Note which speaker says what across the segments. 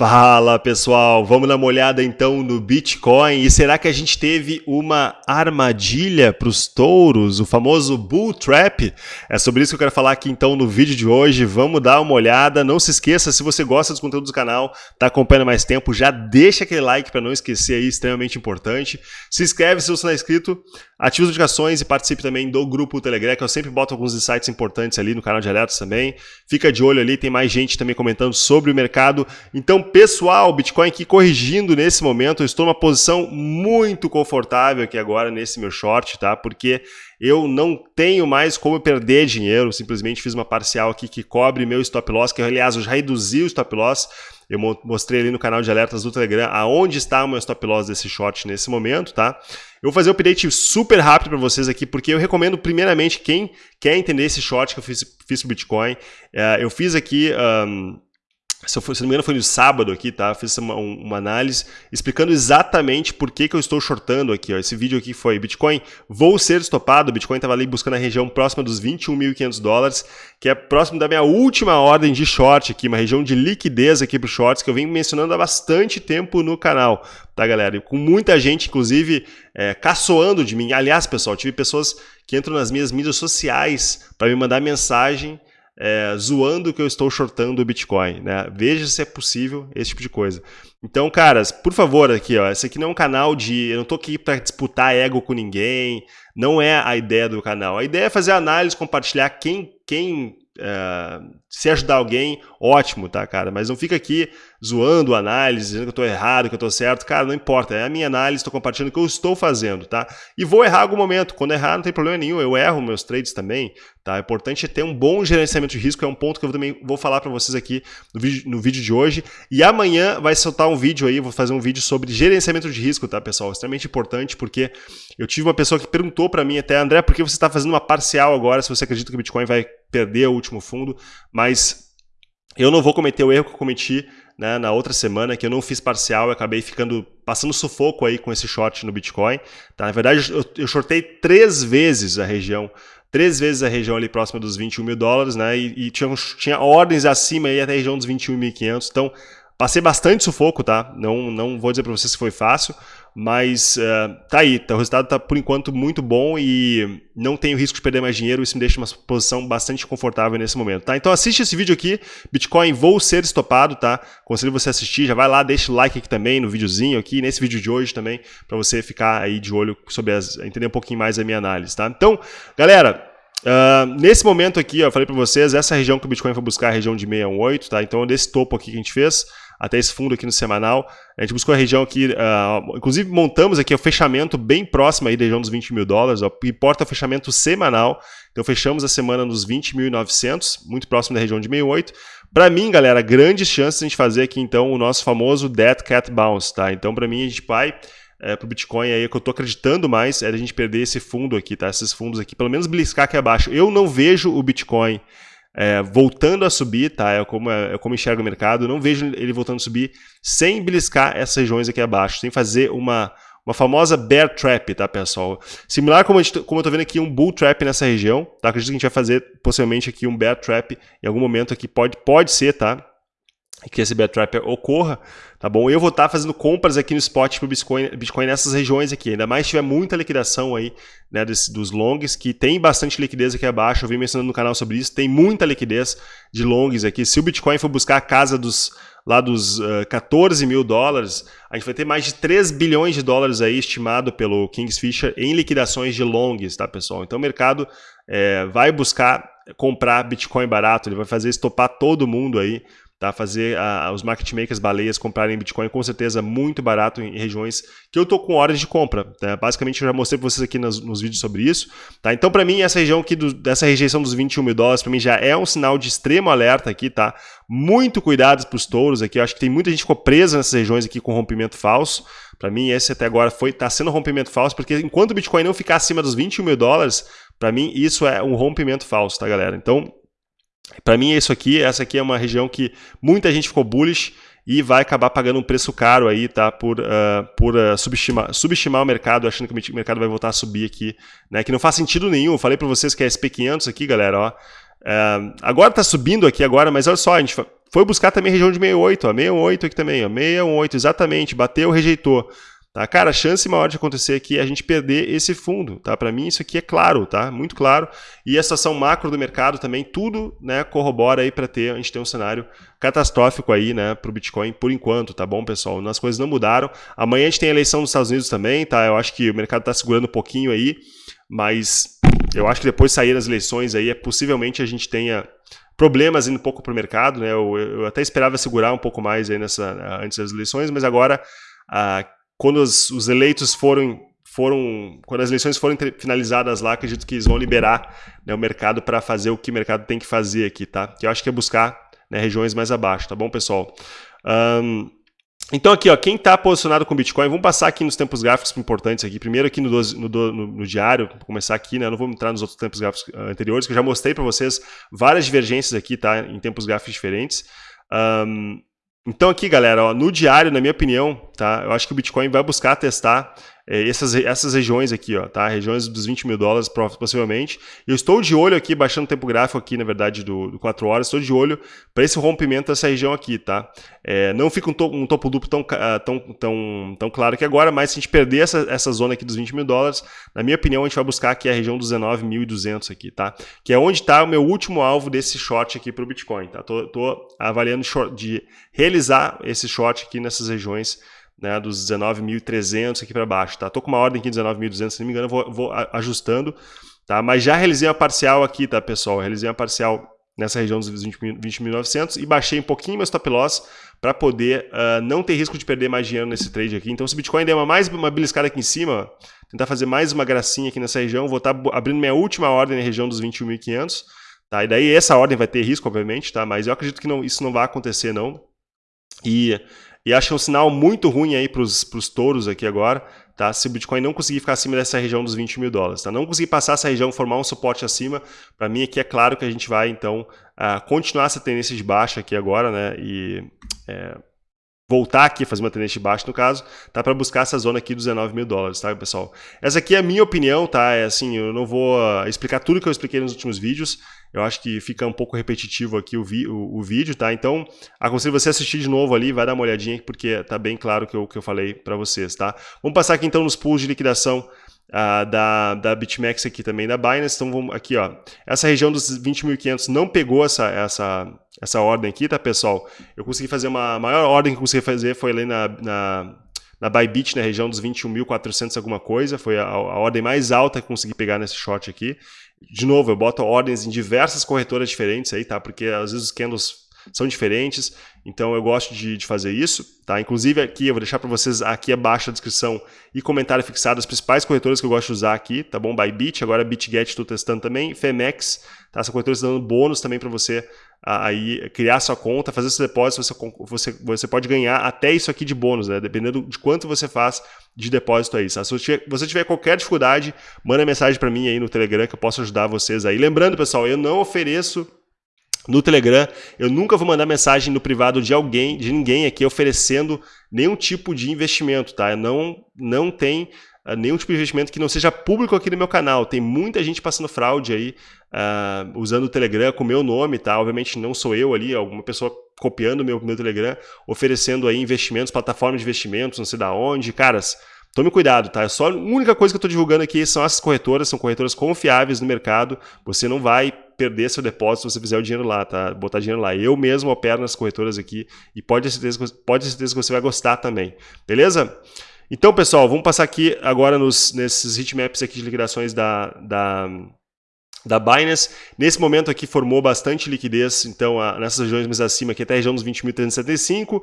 Speaker 1: Fala pessoal, vamos dar uma olhada então no Bitcoin. E será que a gente teve uma armadilha para os touros, o famoso Bull Trap? É sobre isso que eu quero falar aqui então no vídeo de hoje, vamos dar uma olhada, não se esqueça, se você gosta dos conteúdos do canal, está acompanhando mais tempo, já deixa aquele like para não esquecer aí, extremamente importante, se inscreve se você não é inscrito, ative as notificações e participe também do grupo Telegram, que eu sempre boto alguns insights importantes ali no canal de alertas também, fica de olho ali, tem mais gente também comentando sobre o mercado, então pessoal, Bitcoin aqui corrigindo nesse momento, eu estou numa posição muito confortável aqui agora nesse meu short, tá? Porque eu não tenho mais como perder dinheiro, simplesmente fiz uma parcial aqui que cobre meu stop loss, que aliás eu já reduzi o stop loss, eu mostrei ali no canal de alertas do Telegram aonde está o meu stop loss desse short nesse momento, tá? Eu vou fazer um update super rápido para vocês aqui, porque eu recomendo primeiramente quem quer entender esse short que eu fiz, fiz pro Bitcoin, é, eu fiz aqui... Um, se, eu, se não me engano foi no sábado aqui, tá? Fiz uma, uma, análise explicando exatamente por que, que eu estou shortando aqui. Ó. Esse vídeo aqui foi Bitcoin, vou ser estopado. Bitcoin estava ali buscando a região próxima dos 21.500 dólares, que é próximo da minha última ordem de short aqui, uma região de liquidez aqui para shorts que eu venho mencionando há bastante tempo no canal, tá galera? E com muita gente, inclusive, é, caçoando de mim. Aliás, pessoal, tive pessoas que entram nas minhas mídias sociais para me mandar mensagem é, zoando que eu estou shortando o Bitcoin, né? Veja se é possível esse tipo de coisa. Então, caras, por favor, aqui, ó, esse aqui não é um canal de... Eu não tô aqui para disputar ego com ninguém, não é a ideia do canal. A ideia é fazer análise, compartilhar quem, quem se ajudar alguém, ótimo, tá, cara? Mas não fica aqui zoando a análise, dizendo que eu estou errado, que eu estou certo. Cara, não importa, é a minha análise, estou compartilhando o que eu estou fazendo, tá? E vou errar algum momento. Quando errar, não tem problema nenhum, eu erro meus trades também, tá? O importante é ter um bom gerenciamento de risco, é um ponto que eu também vou falar para vocês aqui no vídeo, no vídeo de hoje. E amanhã vai soltar um vídeo aí, vou fazer um vídeo sobre gerenciamento de risco, tá, pessoal? Extremamente importante, porque eu tive uma pessoa que perguntou para mim até, André, por que você está fazendo uma parcial agora, se você acredita que o Bitcoin vai perder o último fundo? Mas eu não vou cometer o erro que eu cometi né, na outra semana, que eu não fiz parcial e acabei ficando passando sufoco aí com esse short no Bitcoin. Tá? Na verdade, eu, eu shortei três vezes a região, três vezes a região ali próxima dos 21 mil dólares, né? E, e tinha, tinha ordens acima aí até a região dos 21.500. Então, passei bastante sufoco, tá? Não, não vou dizer para vocês que foi fácil, mas uh, tá aí, tá, o resultado tá por enquanto muito bom e não tenho risco de perder mais dinheiro, isso me deixa uma posição bastante confortável nesse momento, tá? Então assiste esse vídeo aqui, Bitcoin vou ser estopado, tá? Conselho você assistir, já vai lá, deixa o like aqui também no videozinho aqui, nesse vídeo de hoje também, para você ficar aí de olho sobre as, entender um pouquinho mais a minha análise, tá? Então, galera, Uh, nesse momento aqui, ó, eu falei para vocês, essa região que o Bitcoin foi buscar é a região de 618, tá? Então, desse topo aqui que a gente fez, até esse fundo aqui no semanal. A gente buscou a região aqui, uh, inclusive montamos aqui o fechamento bem próximo aí da região dos 20 mil dólares, ó, importa o fechamento semanal. Então fechamos a semana nos 20.900, muito próximo da região de 68. Para mim, galera, grandes chances de a gente fazer aqui então o nosso famoso Dead Cat Bounce, tá? Então para mim a gente vai é, para o Bitcoin aí, que eu estou acreditando mais, é a gente perder esse fundo aqui, tá? Esses fundos aqui, pelo menos beliscar aqui abaixo. Eu não vejo o Bitcoin é, voltando a subir, tá? É como, é, é como enxerga o mercado. Eu não vejo ele voltando a subir sem beliscar essas regiões aqui abaixo, sem fazer uma, uma famosa bear trap, tá, pessoal? Similar como, gente, como eu tô vendo aqui um bull trap nessa região, tá? Acredito que a gente vai fazer possivelmente aqui um bear trap em algum momento aqui, pode, pode ser, tá? Que esse bear trap ocorra, tá bom? Eu vou estar tá fazendo compras aqui no spot para o Bitcoin, Bitcoin nessas regiões aqui, ainda mais se tiver muita liquidação aí, né, desse, dos longs, que tem bastante liquidez aqui abaixo, eu vim mencionando no canal sobre isso, tem muita liquidez de longs aqui, se o Bitcoin for buscar a casa dos, lá dos uh, 14 mil dólares, a gente vai ter mais de 3 bilhões de dólares aí estimado pelo Kingsfisher em liquidações de longs, tá pessoal? Então o mercado é, vai buscar comprar Bitcoin barato, ele vai fazer estopar todo mundo aí, tá? fazer a, os market makers baleias comprarem Bitcoin com certeza muito barato em regiões que eu estou com horas de compra. Tá? Basicamente, eu já mostrei para vocês aqui nos, nos, vídeos sobre isso. Tá? Então, para mim, essa região aqui, do, dessa rejeição dos 21 mil dólares, para mim já é um sinal de extremo alerta aqui, tá? Muito cuidado para os touros aqui. Eu acho que tem muita gente que ficou presa nessas regiões aqui com rompimento falso. Para mim, esse até agora foi está sendo um rompimento falso, porque enquanto o Bitcoin não ficar acima dos 21 mil dólares, para mim isso é um rompimento falso, tá, galera? Então, para mim é isso aqui, essa aqui é uma região que muita gente ficou bullish e vai acabar pagando um preço caro aí, tá? Por, uh, por uh, subestimar, subestimar o mercado, achando que o mercado vai voltar a subir aqui, né? Que não faz sentido nenhum. Falei para vocês que é SP500 aqui, galera, ó. Uh, agora está subindo aqui agora, mas olha só, a gente, foi buscar também região de 68, ó, 68 aqui também, ó, 68, exatamente, bateu, rejeitou. Tá? Cara, a chance maior de acontecer aqui é a gente perder esse fundo, tá? Para mim isso aqui é claro, tá? Muito claro. E a situação macro do mercado também, tudo, né, corrobora para ter, a gente ter um cenário catastrófico aí, né, para o Bitcoin por enquanto, tá bom, pessoal? As coisas não mudaram. Amanhã a gente tem a eleição nos Estados Unidos também, tá? Eu acho que o mercado está segurando um pouquinho aí, mas eu acho que depois de sair as eleições aí, é possivelmente a gente tenha problemas indo um pouco para o mercado, né? Eu, eu, até esperava segurar um pouco mais aí nessa antes das eleições, mas agora a quando os, os eleitos foram foram quando as eleições forem finalizadas lá, acredito que eles vão liberar né, o mercado para fazer o que o mercado tem que fazer aqui, tá? Que eu acho que é buscar né, regiões mais abaixo, tá bom, pessoal? Um, então aqui, ó, quem está posicionado com Bitcoin, vamos passar aqui nos tempos gráficos importantes aqui. Primeiro aqui no, no, no, no diário, vou começar aqui, né? Eu não vou entrar nos outros tempos gráficos ah, anteriores, que eu já mostrei para vocês várias divergências aqui, tá? Em tempos gráficos diferentes. Um, então aqui, galera, ó, no diário, na minha opinião, tá? Eu acho que o Bitcoin vai buscar testar é, essas, essas regiões aqui, ó, tá? Regiões dos 20 mil dólares, possivelmente. Eu estou de olho aqui, baixando o tempo gráfico aqui, na verdade, do, do 4 horas, estou de olho para esse rompimento dessa região aqui, tá? É, não fica um, to, um, topo duplo tão, uh, tão, tão, tão claro que agora, mas se a gente perder essa, essa zona aqui dos 20 mil dólares, na minha opinião, a gente vai buscar aqui a região dos 19.200 aqui, tá? Que é onde está o meu último alvo desse short aqui para o Bitcoin, tá? Tô, avaliando de realizar esse short aqui nessas regiões né, dos 19.300 aqui para baixo, tá? Tô com uma ordem aqui de 19.200, se não me engano, vou, vou ajustando, tá? Mas já realizei uma parcial aqui, tá, pessoal? realizei uma parcial nessa região dos 20.900 e baixei um pouquinho meu stop loss para poder uh, não ter risco de perder mais dinheiro nesse trade aqui. Então, se o Bitcoin der uma, mais uma beliscada aqui em cima, tentar fazer mais uma gracinha aqui nessa região, vou estar tá abrindo minha última ordem na região dos 21.500, tá? E daí essa ordem vai ter risco, obviamente, tá? Mas eu acredito que não, isso não vai acontecer, não. E e acho que é um sinal muito ruim aí para os touros aqui agora, tá? Se o Bitcoin não conseguir ficar acima dessa região dos 20 mil dólares, tá? Não conseguir passar essa região, formar um suporte acima, para mim aqui é claro que a gente vai, então, uh, continuar essa tendência de baixa aqui agora, né? E é, voltar aqui, fazer uma tendência de baixa no caso, tá? Para buscar essa zona aqui dos 19 mil dólares, tá, pessoal? Essa aqui é a minha opinião, tá? É assim, eu não vou uh, explicar tudo que eu expliquei nos últimos vídeos, eu acho que fica um pouco repetitivo aqui o, vi, o, o, vídeo, tá? Então, aconselho você assistir de novo ali, vai dar uma olhadinha, porque tá bem claro que eu, que eu falei para vocês, tá? Vamos passar aqui então nos pools de liquidação uh, da, da BitMEX aqui também, da Binance. Então, vamos aqui, ó. Essa região dos 20.500 não pegou essa, essa, essa ordem aqui, tá, pessoal? Eu consegui fazer uma... A maior ordem que eu consegui fazer foi ali na, na na Bybit, na região dos 21.400 alguma coisa, foi a, a, ordem mais alta que consegui pegar nesse short aqui. De novo, eu boto ordens em diversas corretoras diferentes aí, tá? Porque às vezes os candles são diferentes, então eu gosto de, de fazer isso, tá? Inclusive aqui, eu vou deixar para vocês aqui abaixo a descrição e comentário fixado as principais corretoras que eu gosto de usar aqui, tá bom? Bybit, agora BitGet estou testando também, Femex, tá? Essa corretora está dando bônus também para você aí criar sua conta, fazer seu depósito, você, você, você pode ganhar até isso aqui de bônus, né? Dependendo de quanto você faz de depósito aí. Tá? Se você tiver, você tiver qualquer dificuldade, manda mensagem para mim aí no Telegram que eu posso ajudar vocês aí. Lembrando, pessoal, eu não ofereço no Telegram, eu nunca vou mandar mensagem no privado de alguém, de ninguém aqui oferecendo nenhum tipo de investimento, tá? Não, não tem uh, nenhum tipo de investimento que não seja público aqui no meu canal. Tem muita gente passando fraude aí, uh, usando o Telegram com o meu nome, tá? Obviamente não sou eu ali, alguma pessoa copiando meu, meu Telegram, oferecendo aí investimentos, plataformas de investimentos, não sei da onde. Caras, Tome cuidado, tá? Só a única coisa que eu estou divulgando aqui são essas corretoras, são corretoras confiáveis no mercado. Você não vai perder seu depósito se você fizer o dinheiro lá, tá? Botar dinheiro lá. Eu mesmo opero nas corretoras aqui e pode ter certeza, pode ter certeza que você vai gostar também. Beleza? Então, pessoal, vamos passar aqui agora nos, nesses heatmaps aqui de liquidações da, da, da Binance. Nesse momento aqui formou bastante liquidez, então a, nessas regiões mais acima, aqui até a região dos 20.375. Uh,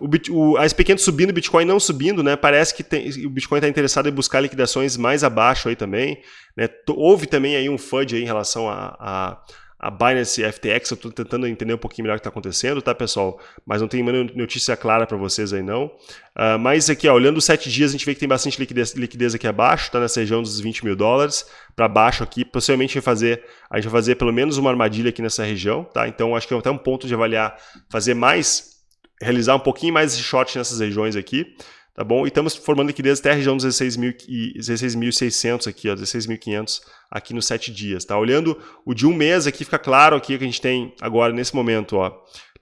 Speaker 1: o, o, a SP500 subindo, o Bitcoin não subindo, né? Parece que tem, o Bitcoin está interessado em buscar liquidações mais abaixo aí também. Né? Houve também aí um FUD aí em relação a, a a Binance FTX, eu estou tentando entender um pouquinho melhor o que está acontecendo, tá, pessoal? Mas não tem notícia clara para vocês aí, não. Uh, mas aqui, ó, olhando os sete dias, a gente vê que tem bastante liquidez, liquidez aqui abaixo, tá nessa região dos 20 mil dólares, para baixo aqui. Possivelmente vai fazer, a gente vai fazer pelo menos uma armadilha aqui nessa região, tá? Então, acho que é até um ponto de avaliar, fazer mais, realizar um pouquinho mais de short nessas regiões aqui. Tá bom? E estamos formando liquidez até a região dos 16.600 aqui, ó, 16.500 aqui nos 7 dias, tá? Olhando o de um mês aqui, fica claro aqui que a gente tem agora nesse momento, ó,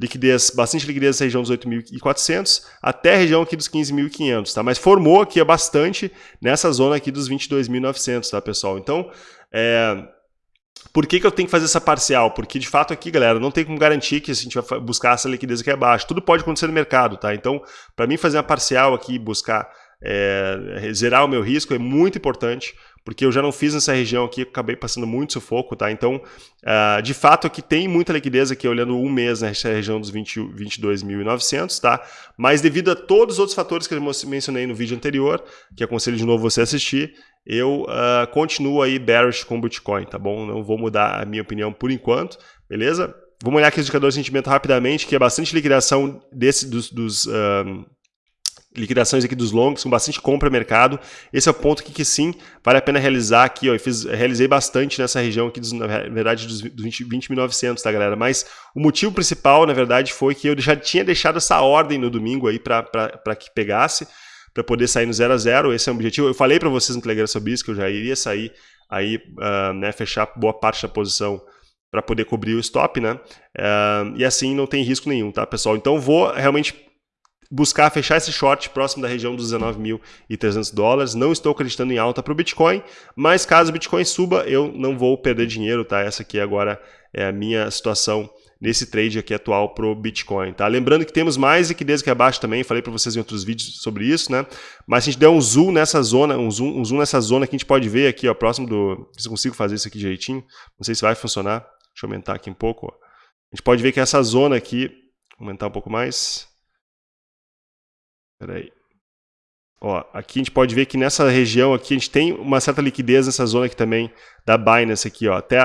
Speaker 1: liquidez, bastante liquidez nessa região dos 8.400 até a região aqui dos 15.500, tá? Mas formou aqui bastante nessa zona aqui dos 22.900, tá, pessoal? Então, é, por que, que eu tenho que fazer essa parcial? Porque, de fato, aqui, galera, não tem como garantir que a gente vai buscar essa liquidez aqui abaixo. Tudo pode acontecer no mercado, tá? Então, para mim fazer uma parcial aqui, buscar é, zerar o meu risco é muito importante, porque eu já não fiz nessa região aqui, acabei passando muito sufoco, tá? Então, uh, de fato, aqui tem muita liquidez aqui, olhando um mês nessa região dos 22.900, tá? Mas devido a todos os outros fatores que eu mencionei no vídeo anterior, que aconselho de novo você assistir, eu uh, continuo aí bearish com Bitcoin, tá bom? Não vou mudar a minha opinião por enquanto, beleza? Vamos olhar aqui os indicadores de sentimento rapidamente, que é bastante liquidação desse, dos, dos uh, liquidações aqui dos longs, com bastante compra mercado. Esse é o ponto que, que sim, vale a pena realizar aqui. Ó, eu fiz, realizei bastante nessa região aqui, dos, na verdade, dos 20.900, 20 tá, galera? Mas o motivo principal, na verdade, foi que eu já tinha deixado essa ordem no domingo aí para que pegasse, para poder sair no 0 a 0 Esse é o objetivo. Eu falei para vocês no Telegram sobre isso, que eu já iria sair aí, uh, né, fechar boa parte da posição para poder cobrir o stop, né? Uh, e assim não tem risco nenhum, tá, pessoal? Então vou realmente buscar fechar esse short próximo da região dos 19.300 dólares. Não estou acreditando em alta para o Bitcoin, mas caso o Bitcoin suba, eu não vou perder dinheiro, tá? Essa aqui agora é a minha situação nesse trade aqui atual para o Bitcoin, tá? Lembrando que temos mais liquidez aqui abaixo também, falei para vocês em outros vídeos sobre isso, né? Mas se a gente der um zoom nessa zona, um zoom, um zoom nessa zona que a gente pode ver aqui, ó, próximo do... Se eu consigo fazer isso aqui direitinho, não sei se vai funcionar, deixa eu aumentar aqui um pouco, ó. A gente pode ver que essa zona aqui, aumentar um pouco mais, Espera aí. Ó, aqui a gente pode ver que nessa região aqui a gente tem uma certa liquidez nessa zona aqui também da Binance aqui, ó, até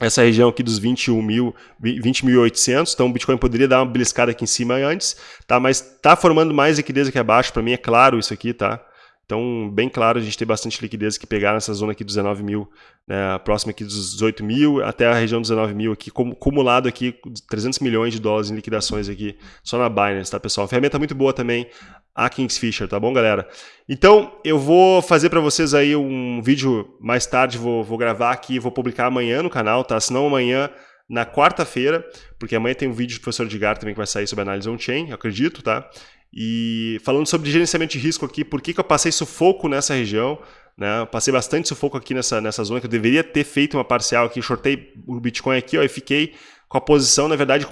Speaker 1: essa região aqui dos 21.800, 20 então o Bitcoin poderia dar uma beliscada aqui em cima antes, tá? Mas tá formando mais liquidez aqui abaixo, para mim é claro isso aqui, tá? Então, bem claro, a gente tem bastante liquidez que pegar nessa zona aqui dos 19 mil, né, próxima aqui dos 18 mil, até a região dos 19 mil aqui, acumulado aqui 300 milhões de dólares em liquidações aqui, só na Binance, tá pessoal? ferramenta muito boa também, a Kingsfisher, tá bom, galera? Então, eu vou fazer para vocês aí um vídeo mais tarde, vou, vou gravar aqui, vou publicar amanhã no canal, tá? Se não amanhã, na quarta-feira, porque amanhã tem um vídeo do professor Edgar também que vai sair sobre análise on-chain, acredito, tá? E falando sobre gerenciamento de risco aqui, por que, que eu passei sufoco nessa região? Né? Passei bastante sufoco aqui nessa, nessa zona, que eu deveria ter feito uma parcial aqui, shortei o Bitcoin aqui ó, e fiquei com a posição, na verdade,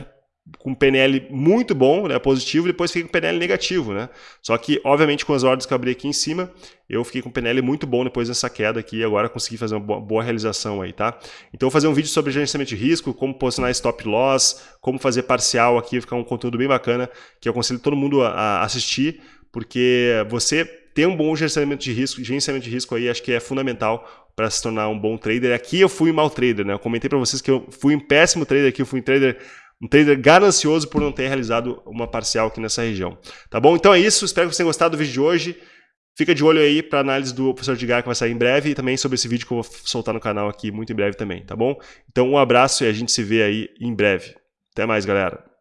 Speaker 1: com PNL muito bom, né, positivo, depois fiquei com PNL negativo, né? Só que, obviamente, com as ordens que eu abri aqui em cima, eu fiquei com PNL muito bom depois dessa queda aqui e agora consegui fazer uma boa, realização aí, tá? Então, vou fazer um vídeo sobre gerenciamento de risco, como posicionar stop loss, como fazer parcial aqui, ficar um conteúdo bem bacana, que eu aconselho todo mundo a, a assistir, porque você ter um bom gerenciamento de risco, gerenciamento de risco aí, acho que é fundamental para se tornar um bom trader. Aqui eu fui um mau trader, né? Eu comentei para vocês que eu fui um péssimo trader aqui, eu fui um trader um trader ganancioso por não ter realizado uma parcial aqui nessa região. Tá bom? Então é isso, espero que vocês tenham gostado do vídeo de hoje. Fica de olho aí para análise do professor Edgar que vai sair em breve e também sobre esse vídeo que eu vou soltar no canal aqui muito em breve também, tá bom? Então um abraço e a gente se vê aí em breve. Até mais, galera.